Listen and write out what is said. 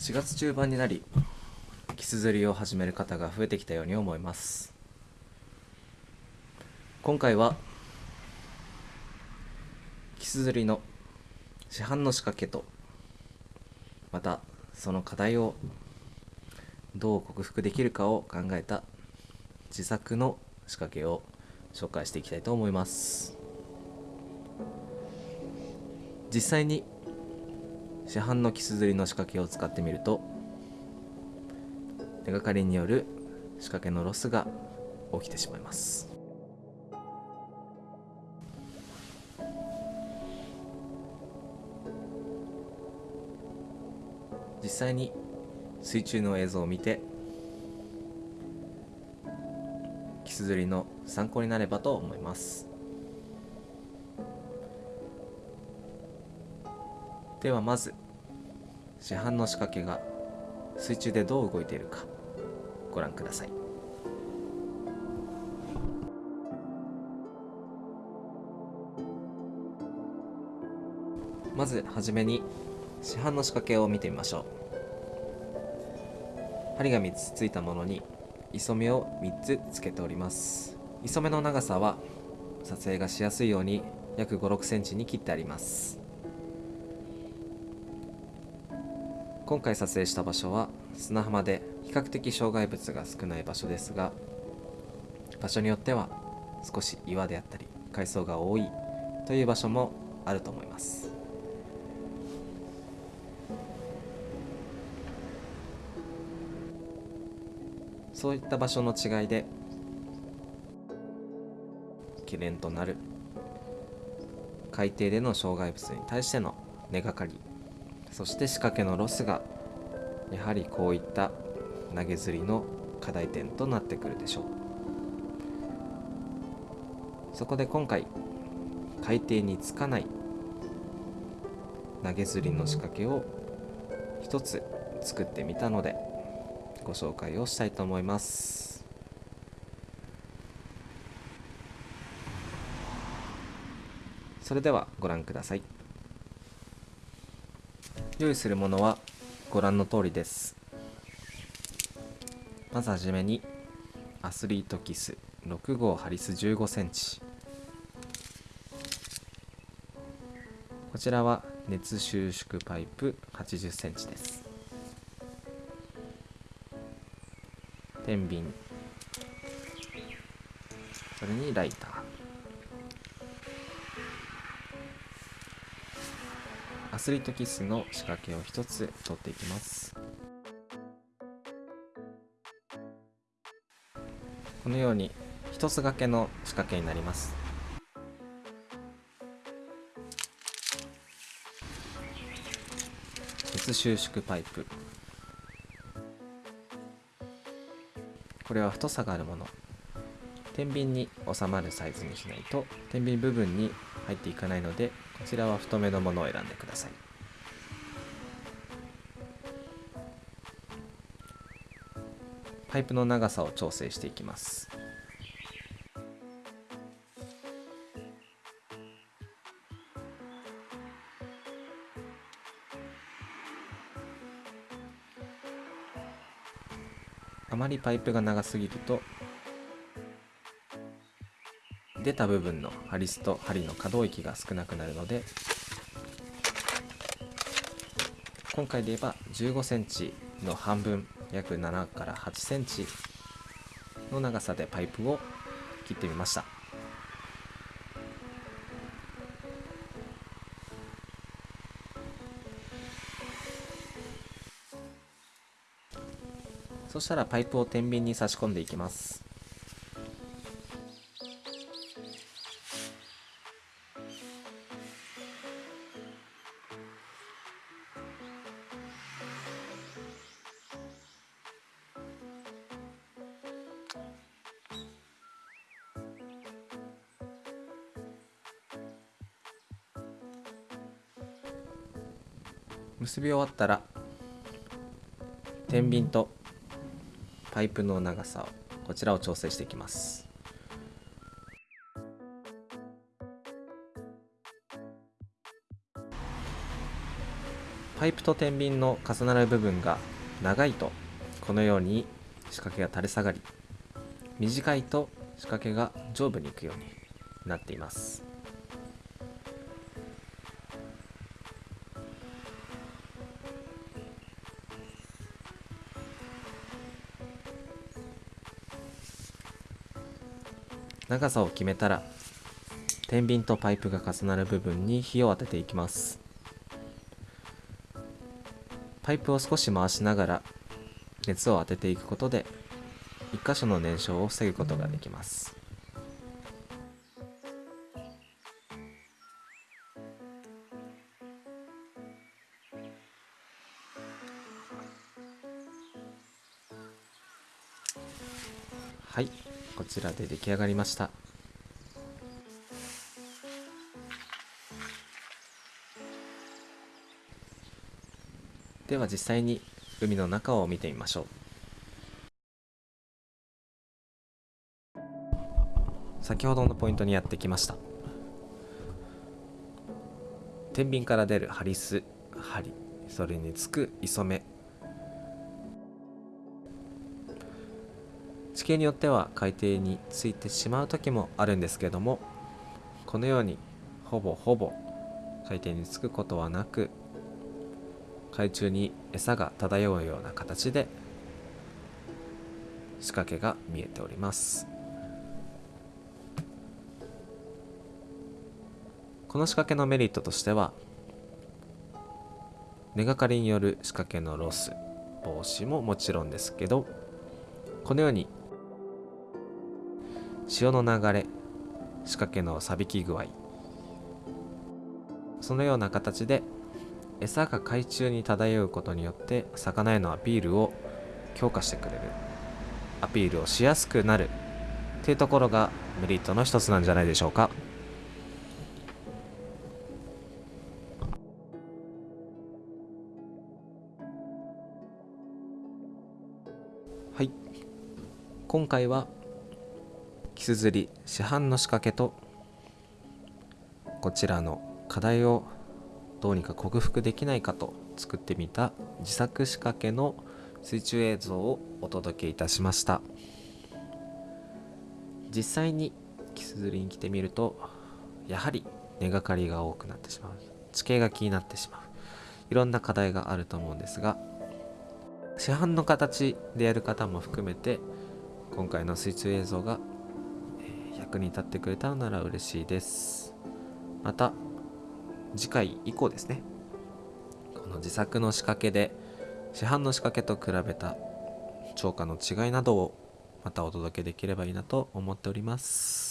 4月中盤になりキス釣りを始める方が増えてきたように思います。今回はキス釣りの市販の仕掛けとまたその課題をどう克服できるかを考えた自作の仕掛けを紹介していきたいと思います。実際に市販のキス釣りの仕掛けを使ってみると手がかりによる仕掛けのロスが起きてしまいます。実際に水中の映像を見てキス釣りの参考になればと思います。ではまず市販の仕掛けが水中でどう動いているかご覧ください。まずはじめに市販の仕掛けを見てみましょう。針が3つついたものに磯目を3つつけております。磯目の長さは撮影がしやすいように約5 6センチに切ってあります。今回撮影した場所は砂浜で比較的障害物が少ない場所ですが場所によっては少し岩であったり海藻が多いという場所もあると思います。そういった場所の違いで懸念となる海底での障害物に対しての根がかりそして仕掛けのロスがやはりこういった投げ釣りの課題点となってくるでしょう。そこで今回海底につかない投げ釣りの仕掛けを一つ作ってみたのでご紹介をしたいと思います。それではご覧ください。用意するものはご覧の通りです。まずはじめにアスリートキス6号ハリス15センチ。こちらは熱収縮パイプ80センチです。天秤。それにライター。スリートキスの仕掛けを一つ取っていきます。このように一つ掛けの仕掛けになります。熱収縮パイプ。これは太さがあるもの。天秤に収まるサイズにしないと天秤部分に入っていかないのでこちらは太めのものを選んでください。パイプの長さを調整していきます。あまりパイプが長すぎると出た部分のハリスと針の可動域が少なくなるので今回で言えば15センチの半分約7から8センチの長さでパイプを切ってみました。そしたらパイプを天秤に差し込んでいきます。結び終わったら天秤とパイプの長さをこちらを調整していきます。パイプと天秤の重なる部分が長いとこのように仕掛けが垂れ下がり短いと仕掛けが上部に行くようになっています。長さを決めたら天秤とパイプが重なる部分に火を当てていきます。パイプを少し回しながら熱を当てていくことで1箇所の燃焼を防ぐことができます。はい。こちらで出来上がりました。では実際に海の中を見てみましょう。先ほどのポイントにやってきました。天秤から出るハリス針それにつく磯目。形によっては海底についてしまう時もあるんですけどもこのようにほぼほぼ海底につくことはなく海中に餌が漂うような形で仕掛けが見えております。この仕掛けのメリットとしては根がかりによる仕掛けのロス防止ももちろんですけどこのように潮の流れ仕掛けの錆びき具合。そのような形で餌が海中に漂うことによって魚へのアピールを強化してくれる。アピールをしやすくなる。っていうところがメリットの一つなんじゃないでしょうか。はい。今回はキス釣り市販の仕掛けとこちらの課題をどうにか克服できないかと作ってみた自作仕掛けの水中映像をお届けいたしました。実際にキス釣りに来てみるとやはり根がかりが多くなってしまう。地形が気になってしまう。いろんな課題があると思うんですが市販の形でやる方も含めて今回の水中映像が役に立ってくれたのなら嬉しいです。また次回以降ですね。この自作の仕掛けで市販の仕掛けと比べた超過の違いなどをまたお届けできればいいなと思っております。